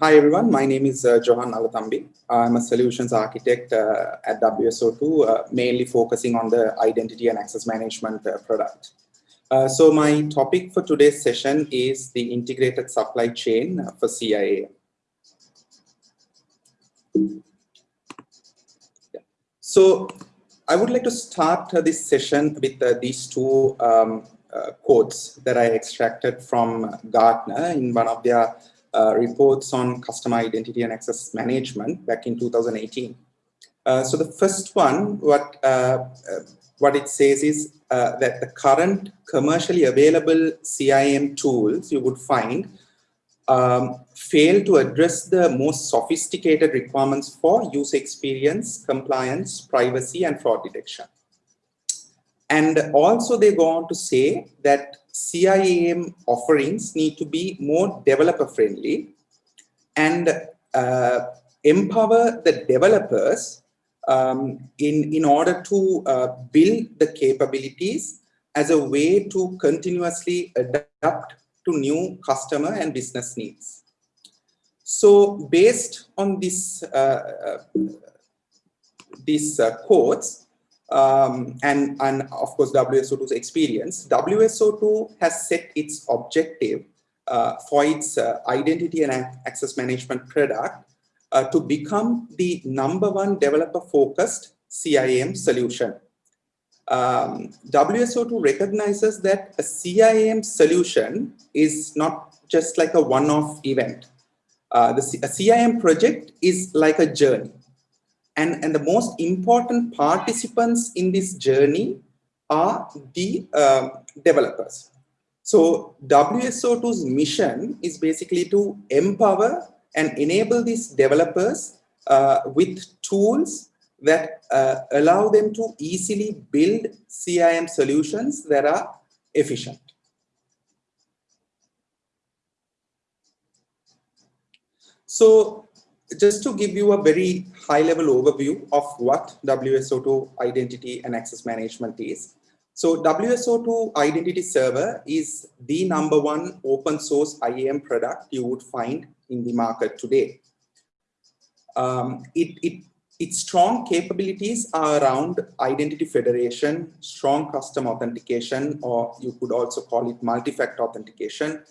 Hi everyone, my name is uh, Johan Alatambi. I'm a solutions architect uh, at WSO2, uh, mainly focusing on the identity and access management uh, product. Uh, so my topic for today's session is the integrated supply chain for CIAM. So I would like to start uh, this session with these two um, quotes that I extracted from Gartner in one of their uh, reports on customer identity and access management back in 2018. Uh, so the first one, what uh, what it says is that the current commercially available CIM tools you would find um, fail to address the most sophisticated requirements for user experience, compliance, privacy, and fraud detection. And also they go on to say that CIAM offerings need to be more developer friendly and uh, empower the developers um, in, in order to uh, build the capabilities as a way to continuously adapt to new customer and business needs. So based on this, uh, uh these uh, quotes, um, and, and of course WSO2's experience, WSO2 has set its objective uh, for its uh, identity and access management product uh, to become the number one developer focused CIAM solution. Um, WSO2 recognizes that a CIAM solution is not just like a one-off event. Uh, the C a CIAM project is like a journey and, and the most important participants in this journey are the uh, developers. So WSO2's mission is basically to empower and enable these developers uh, with tools that uh, allow them to easily build CIM solutions that are efficient. So just to give you a very high level overview of what WSO2 identity and access management is. So WSO2 identity server is the number one open source IAM product you would find in the market today. Um, it, it, its strong capabilities are around identity federation, strong custom authentication, or you could also call it multi-factor authentication,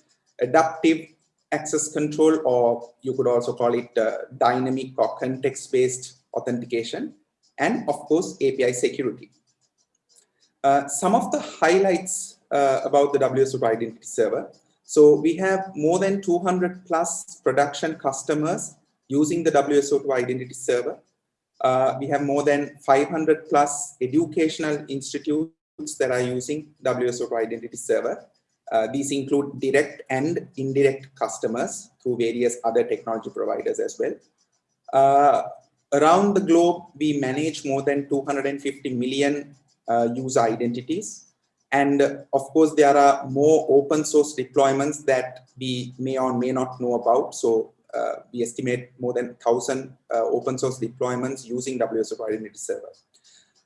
adaptive access control, or you could also call it uh, dynamic or context-based authentication, and of course, API security. Uh, some of the highlights uh, about the WSO2 Identity Server. So we have more than 200 plus production customers using the WSO2 Identity Server. Uh, we have more than 500 plus educational institutes that are using WSO2 Identity Server. Uh, these include direct and indirect customers through various other technology providers as well. Uh, around the globe, we manage more than 250 million uh, user identities. And of course, there are more open source deployments that we may or may not know about. So uh, we estimate more than 1,000 uh, open source deployments using WSO2 Identity Server.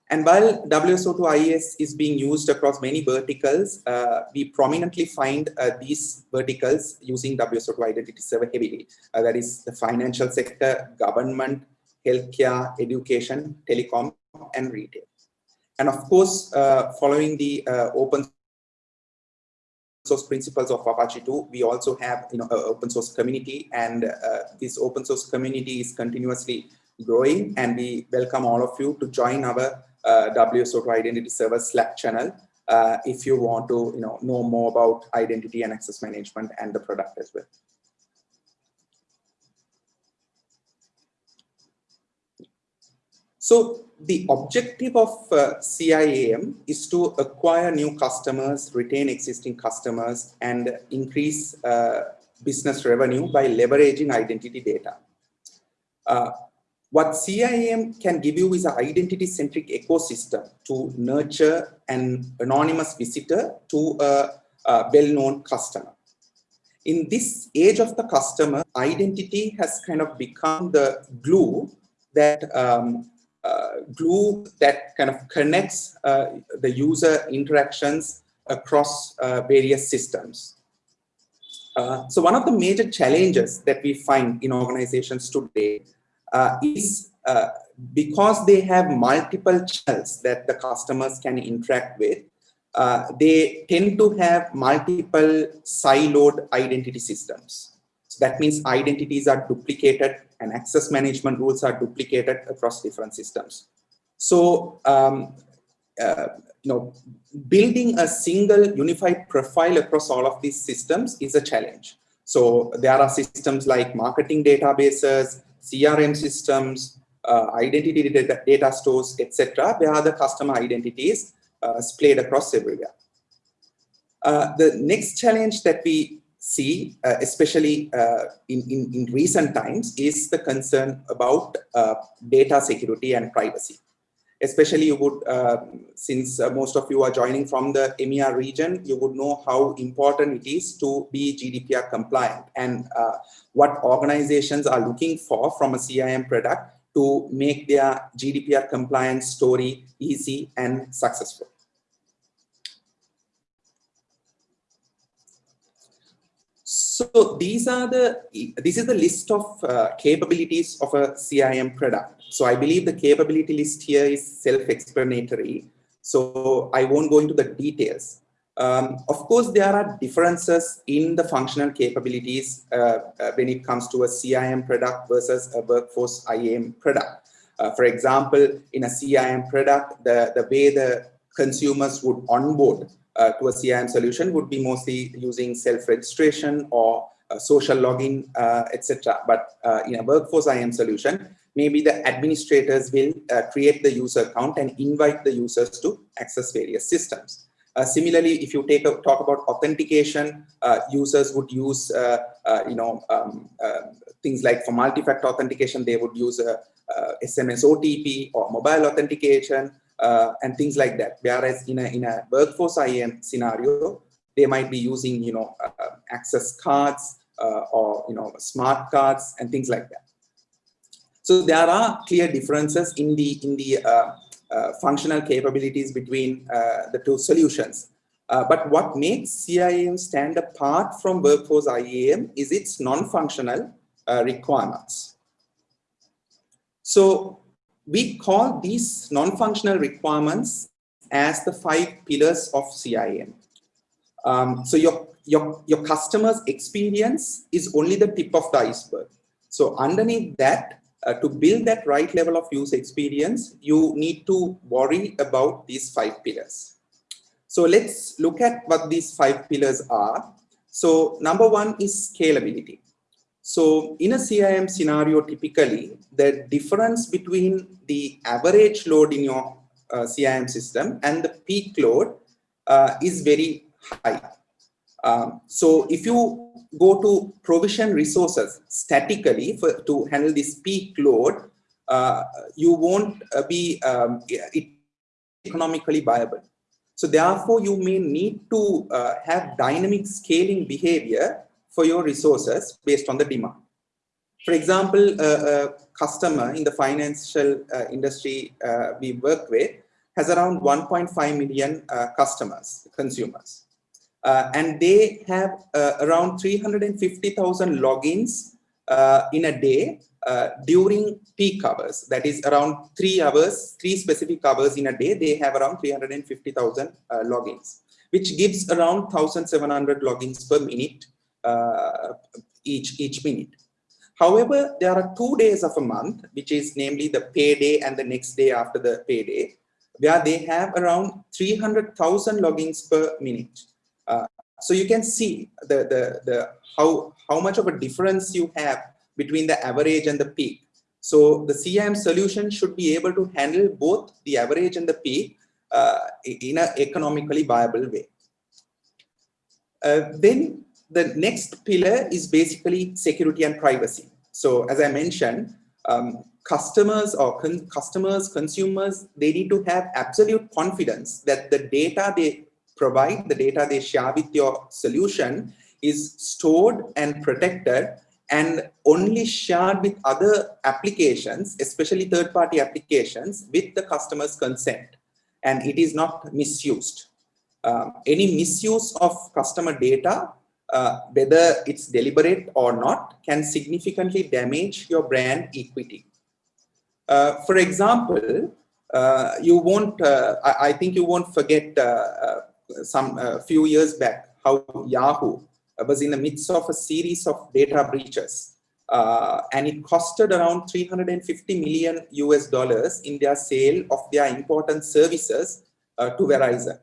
And while WSO2 IES is being used across many verticals, uh, we prominently find uh, these verticals using WSO2 Identity Server heavily. Uh, that is the financial sector, government, healthcare, education, telecom, and retail. And of course, uh, following the uh, open source principles of Apache 2, we also have you know, an open source community, and uh, this open source community is continuously growing, and we welcome all of you to join our uh, WSO2 Identity Server Slack channel uh, if you want to you know, know more about identity and access management and the product as well. So the objective of uh, CIAM is to acquire new customers, retain existing customers, and increase uh, business revenue by leveraging identity data. Uh, what CIM can give you is an identity-centric ecosystem to nurture an anonymous visitor to a, a well-known customer. In this age of the customer, identity has kind of become the glue that um, uh, glue that kind of connects uh, the user interactions across uh, various systems. Uh, so one of the major challenges that we find in organizations today uh, is uh, because they have multiple channels that the customers can interact with, uh, they tend to have multiple siloed identity systems. So that means identities are duplicated and access management rules are duplicated across different systems. So, um, uh, you know, building a single unified profile across all of these systems is a challenge. So there are systems like marketing databases, CRM systems, uh, identity data, data stores, etc., where the customer identities uh, splayed across everywhere. Uh, the next challenge that we see, uh, especially uh, in, in, in, recent times, is the concern about uh, data security and privacy. Especially you would, uh, since most of you are joining from the EMEA region, you would know how important it is to be GDPR compliant and what organizations are looking for from a CIM product to make their GDPR compliance story easy and successful. So these are the, this is the list of uh, capabilities of a CIM product. So I believe the capability list here is self-explanatory. So I won't go into the details. Um, of course, there are differences in the functional capabilities uh, uh, when it comes to a CIM product versus a workforce IAM product. Uh, for example, in a CIM product, the, the way the consumers would onboard uh, to a CIM solution would be mostly using self-registration or uh, social login, uh, etc. But in a workforce IAM solution, maybe the administrators will create the user account and invite the users to access various systems. Uh, similarly, if you take a, talk about authentication, uh, users would use, uh, uh you know, um, uh, things like for multi-factor authentication, they would use a, SMS OTP or mobile authentication and things like that. Whereas in a, in a workforce IAM scenario, they might be using, you know, access cards or, you know, smart cards and things like that. So there are clear differences in the in the uh, functional capabilities between uh, the two solutions. Uh, but what makes CIAM stand apart from Workforce IAM is its non-functional requirements. So we call these non-functional requirements as the five pillars of CIM. Um, so your, your, your customer's experience is only the tip of the iceberg. So underneath that, uh, to build that right level of user experience, you need to worry about these five pillars. So let's look at what these five pillars are. So number one is scalability. So in a CIM scenario, typically the difference between the average load in your uh, CIM system and the peak load uh, is very high. Um, so if you go to provision resources statically for, to handle this peak load, uh, you won't uh, be um, economically viable. So therefore, you may need to uh, have dynamic scaling behavior for your resources based on the demand. For example, a customer in the financial uh, industry uh, we work with has around 1.5 million uh, customers, consumers. Uh, and they have uh, around 350,000 logins uh, in a day uh, during peak hours. That is around three hours, three specific hours in a day, they have around 350,000 uh, logins, which gives around 1,700 logins per minute uh, each, each minute. However, there are two days of a month, which is namely the payday and the next day after the payday, where they have around 300,000 logins per minute. Uh, so you can see the, the, the how, how much of a difference you have between the average and the peak. So the CIM solution should be able to handle both the average and the peak uh, in an economically viable way. Uh, then the next pillar is basically security and privacy. So as I mentioned, um, customers or con customers, consumers, they need to have absolute confidence that the data they provide, the data they share with your solution is stored and protected and only shared with other applications, especially third-party applications with the customer's consent. And it is not misused. Um, any misuse of customer data uh, whether it's deliberate or not, can significantly damage your brand equity. Uh, for example, uh, you won't, uh, I, I, think you won't forget uh, uh, some few years back how Yahoo was in the midst of a series of data breaches. and it costed around 350 million US dollars in their sale of their important services to Verizon.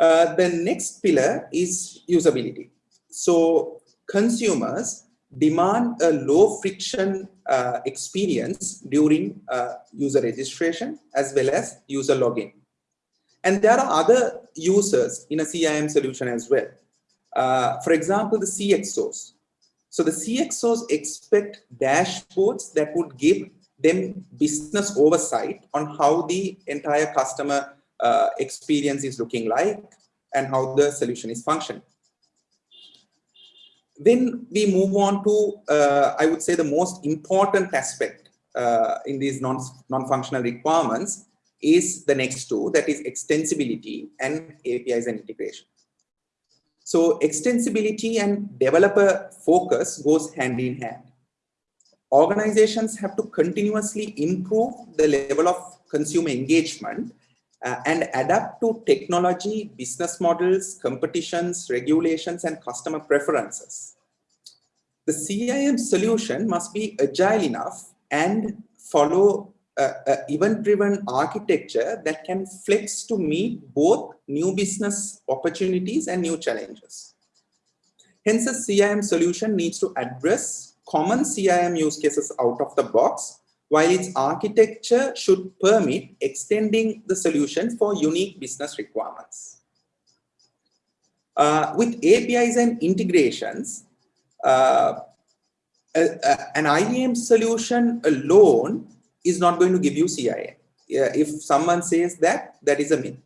Uh, the next pillar is usability. So consumers demand a low friction uh, experience during uh, user registration as well as user login. And there are other users in a CIM solution as well. Uh, for example, the CXOs. So the CXOs expect dashboards that would give them business oversight on how the entire customer uh, experience is looking like and how the solution is functioning. Then we move on to, uh, I would say, the most important aspect uh, in these non-functional non requirements is the next two, that is extensibility and APIs and integration. So extensibility and developer focus goes hand in hand. Organizations have to continuously improve the level of consumer engagement uh, and adapt to technology, business models, competitions, regulations, and customer preferences. The CIM solution must be agile enough and follow an event-driven architecture that can flex to meet both new business opportunities and new challenges. Hence, a CIM solution needs to address common CIM use cases out of the box while its architecture should permit extending the solution for unique business requirements. Uh, with APIs and integrations, uh, an IAM solution alone is not going to give you CIM. if someone says that, that is a myth.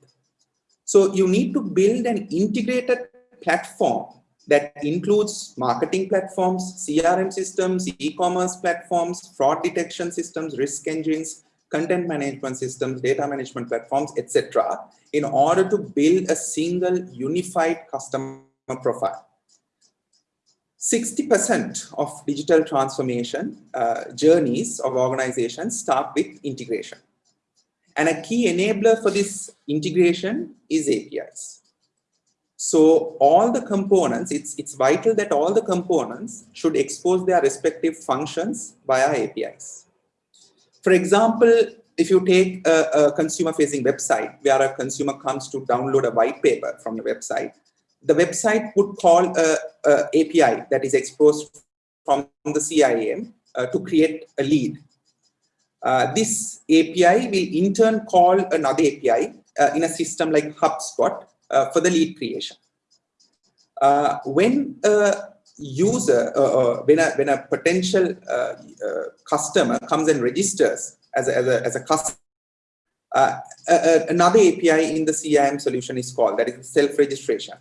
So you need to build an integrated platform that includes marketing platforms, CRM systems, e-commerce platforms, fraud detection systems, risk engines, content management systems, data management platforms, etc., in order to build a single unified customer profile. 60% of digital transformation uh, journeys of organizations start with integration. And a key enabler for this integration is APIs. So all the components, it's, it's vital that all the components should expose their respective functions via APIs. For example, if you take a, a consumer-facing website where a consumer comes to download a white paper from the website, the website would call a, a API that is exposed from the CIM uh, to create a lead. Uh, this API will in turn call another API uh, in a system like HubSpot for the lead creation. Uh, when a user, uh, when, a, when a potential customer comes and registers as a, as a, as a customer, uh, another API in the CIM solution is called, that is self-registration.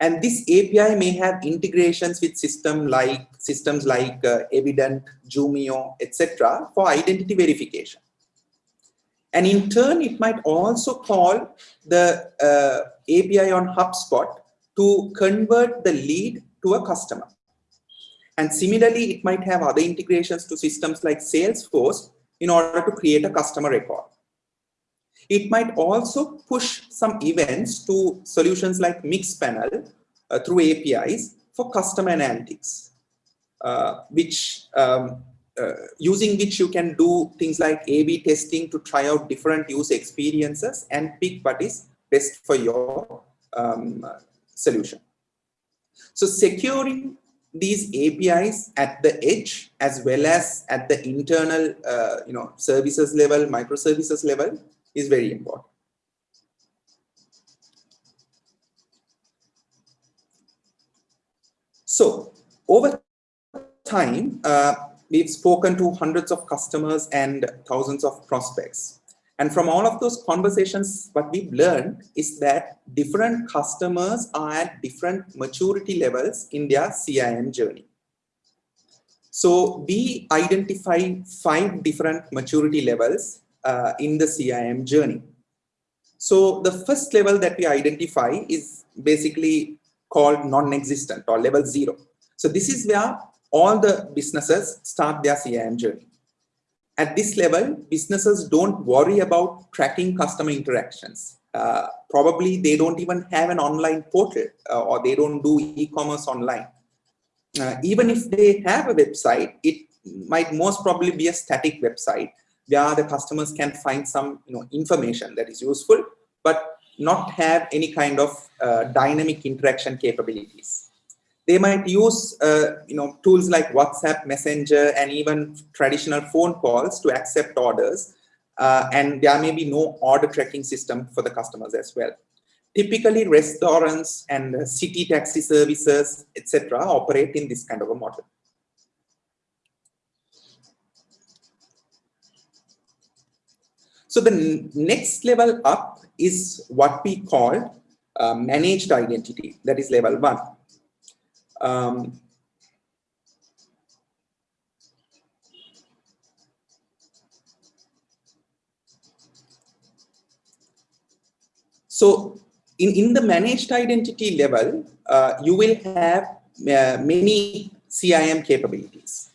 And this API may have integrations with system like systems like uh, Evident, Jumio, etc. for identity verification. And in turn, it might also call the uh, API on HubSpot to convert the lead to a customer. And similarly, it might have other integrations to systems like Salesforce in order to create a customer record. It might also push some events to solutions like Mixpanel uh, through APIs for customer analytics, uh, which um, using which you can do things like A-B testing to try out different user experiences and pick what is best for your um, solution. So securing these APIs at the edge as well as at the internal uh, you know, services level, microservices level is very important. So over time, uh, we've spoken to hundreds of customers and thousands of prospects. And from all of those conversations, what we've learned is that different customers are at different maturity levels in their CIM journey. So we identify five different maturity levels uh, in the CIM journey. So the first level that we identify is basically called non-existent or level zero. So this is where all the businesses start their CIM journey. At this level, businesses don't worry about tracking customer interactions. Uh, probably they don't even have an online portal uh, or they don't do e-commerce online. Uh, even if they have a website, it might most probably be a static website where the customers can find some you know, information that is useful, but not have any kind of uh, dynamic interaction capabilities. They might use uh, you know, tools like WhatsApp, Messenger, and even traditional phone calls to accept orders. Uh, and there may be no order tracking system for the customers as well. Typically, restaurants and city taxi services, etc., operate in this kind of a model. So the next level up is what we call uh, managed identity, that is level one. Um, so in, in the managed identity level, uh, you will have uh, many CIM capabilities.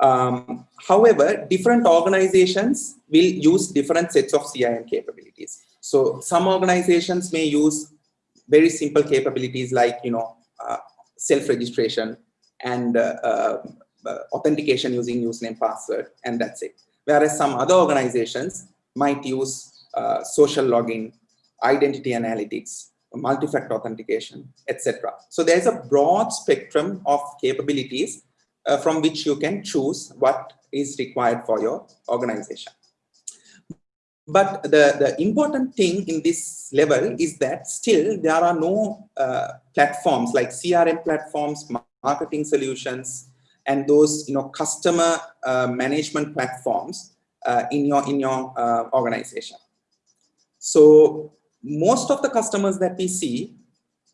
Um, however, different organizations will use different sets of CIM capabilities. So some organizations may use very simple capabilities like, you know, uh, self-registration and uh, uh, authentication using username password, and that's it. Whereas some other organizations might use uh, social login, identity analytics, multi-factor authentication, etc. So there's a broad spectrum of capabilities uh, from which you can choose what is required for your organization. But the, the important thing in this level is that still there are no uh, platforms like CRM platforms, marketing solutions, and those you know customer uh, management platforms uh, in your in your uh, organization. So most of the customers that we see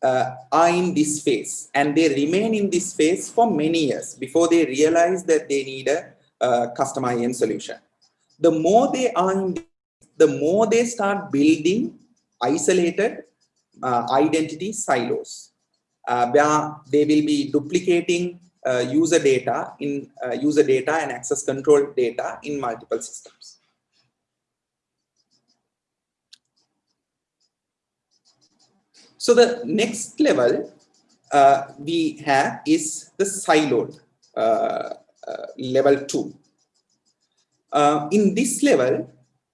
uh, are in this phase and they remain in this phase for many years before they realize that they need a uh, custom IAM solution. The more they are in, the more they start building isolated uh, identity silos uh, where they will be duplicating uh, user data in uh, user data and access control data in multiple systems. So the next level uh, we have is the siloed uh, uh, level two. In this level,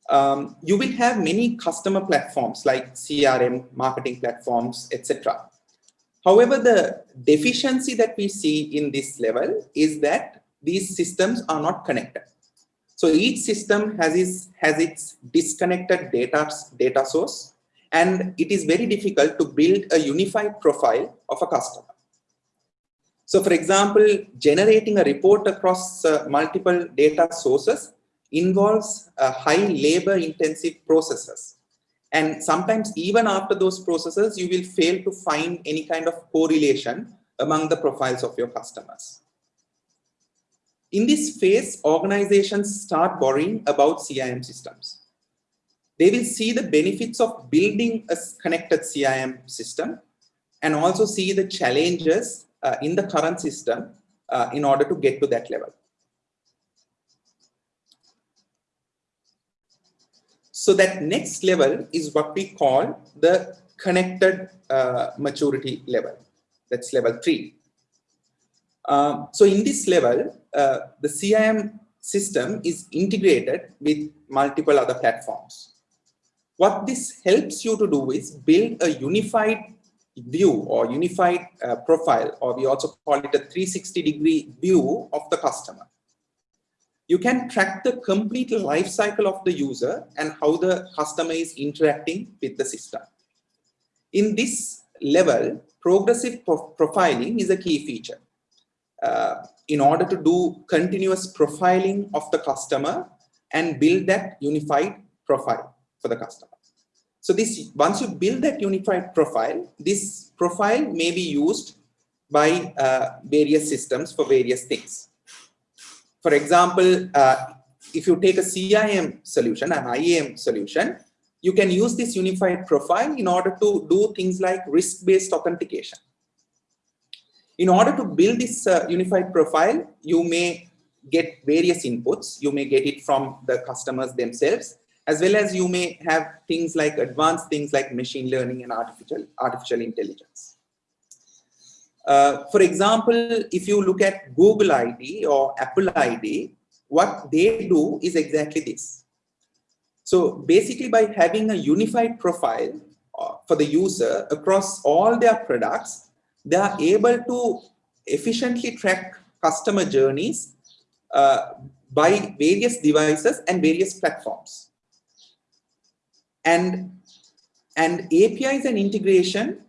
um, you will have many customer platforms like CRM, marketing platforms, etc. However, the deficiency that we see in this level is that these systems are not connected. So each system has its, has its disconnected data, data source and it is very difficult to build a unified profile of a customer. So for example, generating a report across uh, multiple data sources involves uh, high labor intensive processes. And sometimes even after those processes, you will fail to find any kind of correlation among the profiles of your customers. In this phase, organizations start worrying about CIM systems they will see the benefits of building a connected CIM system and also see the challenges uh, in the current system uh, in order to get to that level. So that next level is what we call the connected uh, maturity level. That's level three. Um, so in this level, uh, the CIM system is integrated with multiple other platforms. What this helps you to do is build a unified view or unified uh, profile, or we also call it a 360 degree view of the customer. You can track the complete life cycle of the user and how the customer is interacting with the system. In this level, progressive pro profiling is a key feature. Uh, in order to do continuous profiling of the customer and build that unified profile for the customer. So this once you build that unified profile, this profile may be used by uh, various systems for various things. For example, uh, if you take a CIM solution, an IAM solution, you can use this unified profile in order to do things like risk-based authentication. In order to build this uh, unified profile, you may get various inputs. You may get it from the customers themselves, as well as you may have things like advanced things like machine learning and artificial, artificial intelligence. Uh, for example, if you look at Google ID or Apple ID, what they do is exactly this. So basically by having a unified profile uh, for the user across all their products, they are able to efficiently track customer journeys uh, by various devices and various platforms. And, and APIs and integration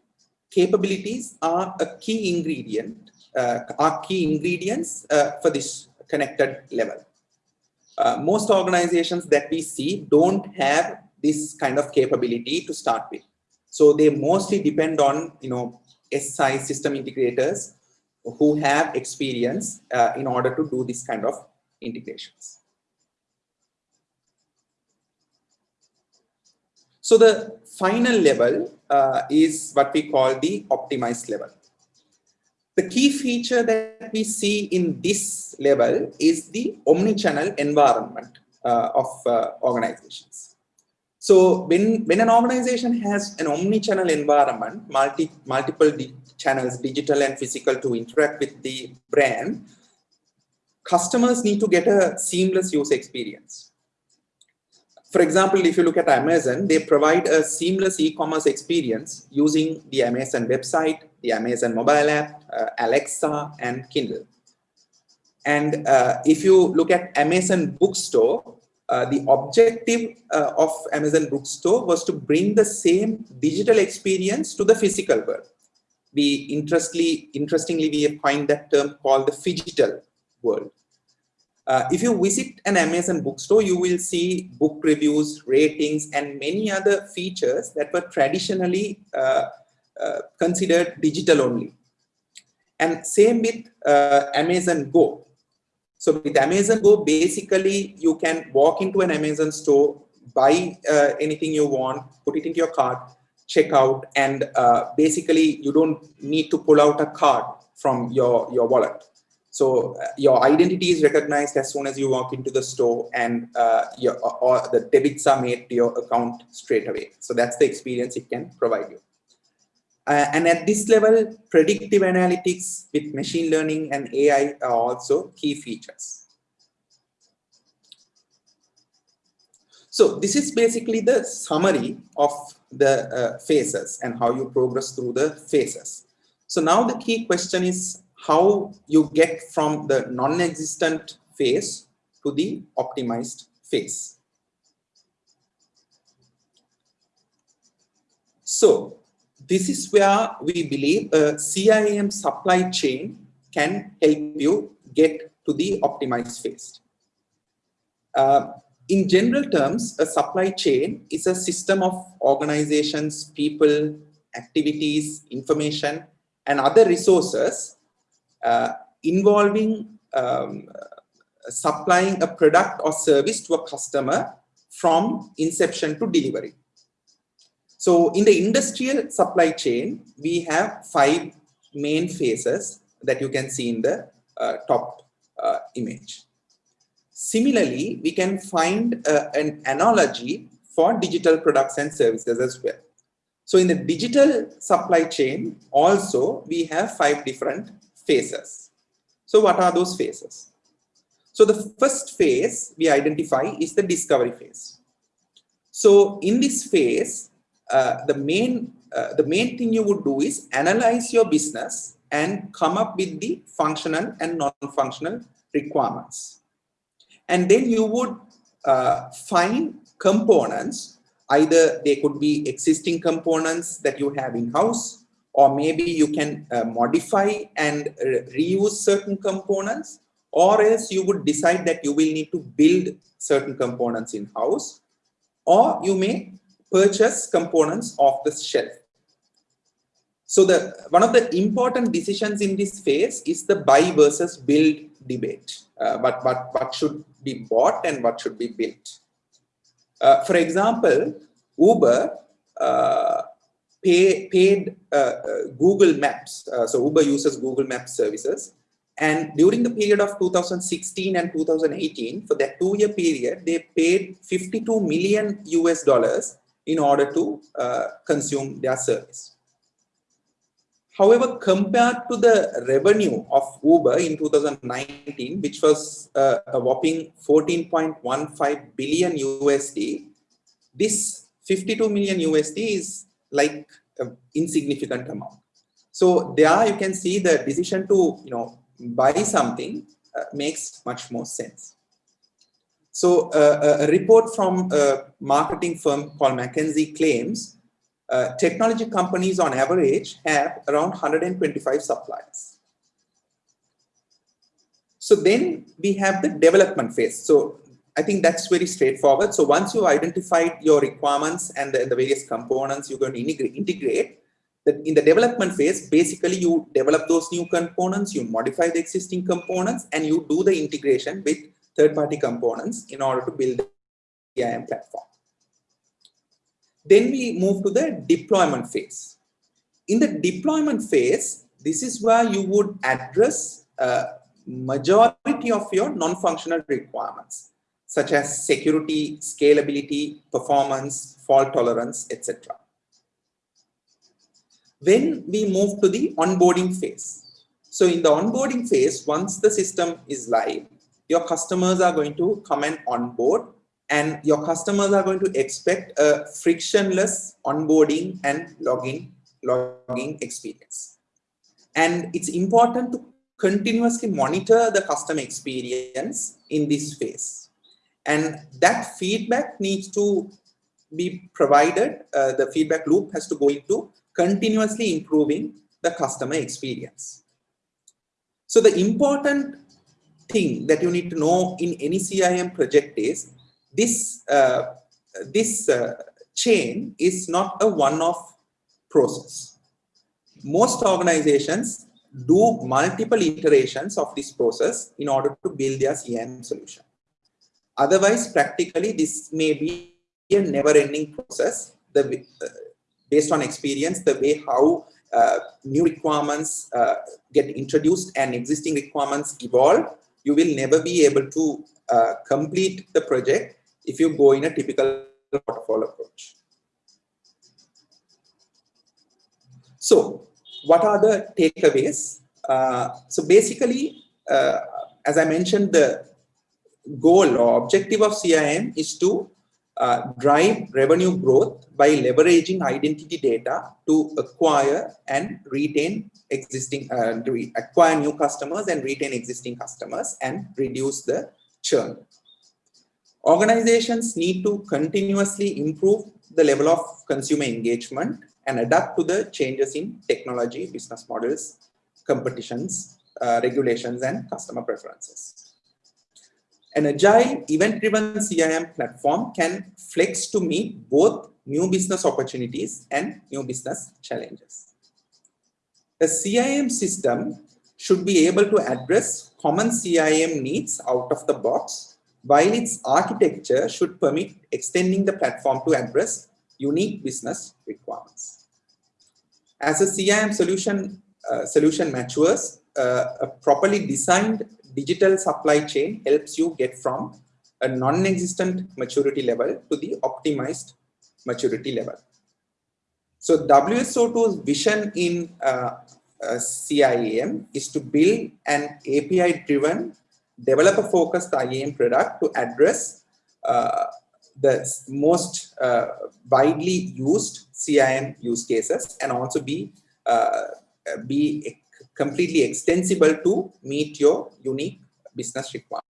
capabilities are a key ingredient, uh, are key ingredients uh, for this connected level. Uh, most organizations that we see don't have this kind of capability to start with. So they mostly depend on, you know, SI system integrators who have experience uh, in order to do this kind of integrations. So the final level uh, is what we call the optimized level. The key feature that we see in this level is the omni-channel environment uh, of uh, organizations. So when, when an organization has an omni-channel environment, multi, multiple di channels, digital and physical to interact with the brand, customers need to get a seamless user experience. For example, if you look at Amazon, they provide a seamless e-commerce experience using the Amazon website, the Amazon mobile app, uh, Alexa, and Kindle. And uh, if you look at Amazon Bookstore, uh, the objective uh, of Amazon Bookstore was to bring the same digital experience to the physical world. We interestingly, interestingly, we coined that term called the phygital world. Uh, if you visit an Amazon bookstore, you will see book reviews, ratings, and many other features that were traditionally uh, uh, considered digital only. And same with uh, Amazon Go. So with Amazon Go, basically you can walk into an Amazon store, buy uh, anything you want, put it into your cart, check out, and uh, basically you don't need to pull out a card from your, your wallet. So uh, your identity is recognized as soon as you walk into the store and uh, your, or the debits are made to your account straight away. So that's the experience it can provide you. Uh, and at this level, predictive analytics with machine learning and AI are also key features. So this is basically the summary of the uh, phases and how you progress through the phases. So now the key question is how you get from the non-existent phase to the optimized phase. So this is where we believe a CIM supply chain can help you get to the optimized phase. Uh, in general terms, a supply chain is a system of organizations, people, activities, information, and other resources involving um, supplying a product or service to a customer from inception to delivery. So in the industrial supply chain, we have five main phases that you can see in the uh, top uh, image. Similarly, we can find uh, an analogy for digital products and services as well. So in the digital supply chain, also we have five different phases. So what are those phases? So the first phase we identify is the discovery phase. So in this phase, uh, the main uh, the main thing you would do is analyze your business and come up with the functional and non-functional requirements. And then you would uh, find components, either they could be existing components that you have in-house or maybe you can uh, modify and reuse certain components or else you would decide that you will need to build certain components in house or you may purchase components off the shelf. So the one of the important decisions in this phase is the buy versus build debate uh, but what what should be bought and what should be built. Uh, for example uber uh, pay, paid uh, uh, Google Maps. Uh, so Uber uses Google Maps services. And during the period of 2016 and 2018, for that two-year period, they paid 52 million US dollars in order to uh, consume their service. However, compared to the revenue of Uber in 2019, which was uh, a whopping 14.15 billion USD, this 52 million USD is like an insignificant amount. So there you can see the decision to you know buy something uh, makes much more sense. So uh, a report from a marketing firm called McKinsey claims uh, technology companies on average have around 125 suppliers. So then we have the development phase. So I think that's very straightforward. So once you've identified your requirements and the, the various components you're going to integrate, integrate that in the development phase, basically you develop those new components, you modify the existing components, and you do the integration with third-party components in order to build the IAM platform. Then we move to the deployment phase. In the deployment phase, this is where you would address a majority of your non-functional requirements, such as security, scalability, performance, fault tolerance, etc. When we move to the onboarding phase. So in the onboarding phase, once the system is live, your customers are going to come and onboard and your customers are going to expect a frictionless onboarding and login logging experience. And it's important to continuously monitor the customer experience in this phase. And that feedback needs to be provided. Uh, the feedback loop has to go into continuously improving the customer experience. So the important thing that you need to know in any CIM project is this, uh, this uh, chain is not a one-off process. Most organizations do multiple iterations of this process in order to build their CIM solution. Otherwise, practically, this may be a never-ending process. The, uh, based on experience, the way how uh, new requirements uh, get introduced and existing requirements evolve, you will never be able to uh, complete the project if you go in a typical waterfall approach. So what are the takeaways? Uh, so basically, uh, as I mentioned, the goal or objective of CIM is to uh, drive revenue growth by leveraging identity data to acquire and retain existing, uh, acquire new customers and retain existing customers and reduce the churn. Organizations need to continuously improve the level of consumer engagement and adapt to the changes in technology, business models, competitions, uh, regulations, and customer preferences. An agile event-driven CIM platform can flex to meet both new business opportunities and new business challenges. A CIM system should be able to address common CIM needs out of the box while its architecture should permit extending the platform to address unique business requirements. As a CIM solution, uh, solution matures, uh, a properly designed digital supply chain helps you get from a non-existent maturity level to the optimized maturity level. So WSO2's vision in uh, uh, CIAM is to build an API-driven developer-focused IAM product to address uh, the most uh, widely used CIM use cases and also be uh, be completely extensible to meet your unique business requirements.